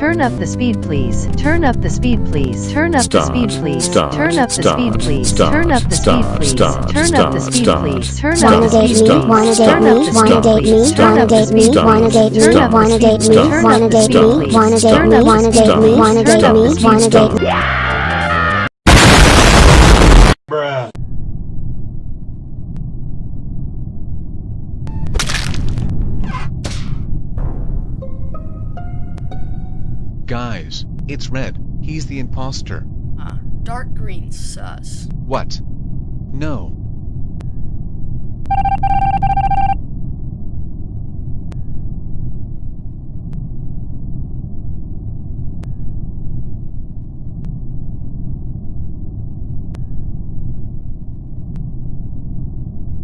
Turn up the speed, please. Turn up the speed, please. Turn up the speed, please. Turn up the speed, please. Turn up the speed, please. Turn up the speed, please. Turn up the Wanna date speed, me? please. Wanna date Turn me? up the Wanna speed, date me? please. Turn Wanna up the date me? speed, Wanna please. date me? Turn up the Wanna speed, date me? please. Turn Wanna up the date speed, me? please. Wanna date Turn me? up the Wanna date me? please. Wanna Turn date up me? the speed, Wanna date please. me? Guys, it's red. He's the imposter. Uh, dark green sus. What? No,